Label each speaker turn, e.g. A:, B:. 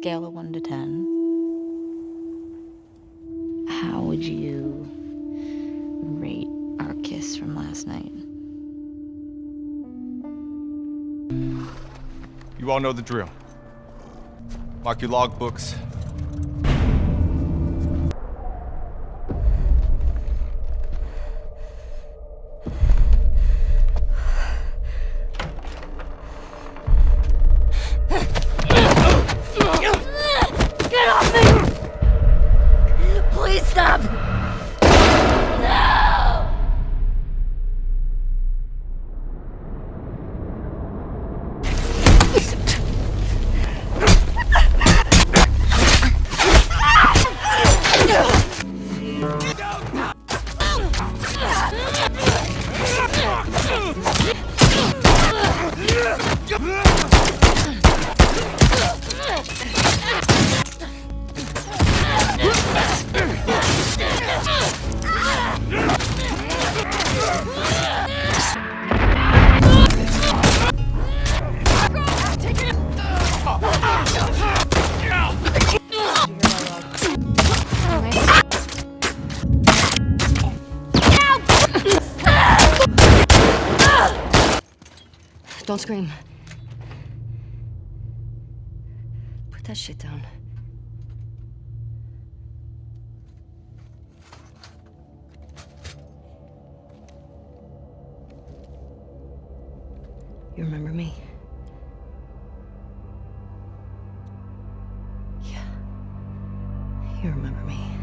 A: scale of 1 to 10, how would you rate our kiss from last night?
B: You all know the drill. Mark your logbooks.
A: Stop!
C: Don't scream. Put that shit down. You remember me? Yeah. You remember me.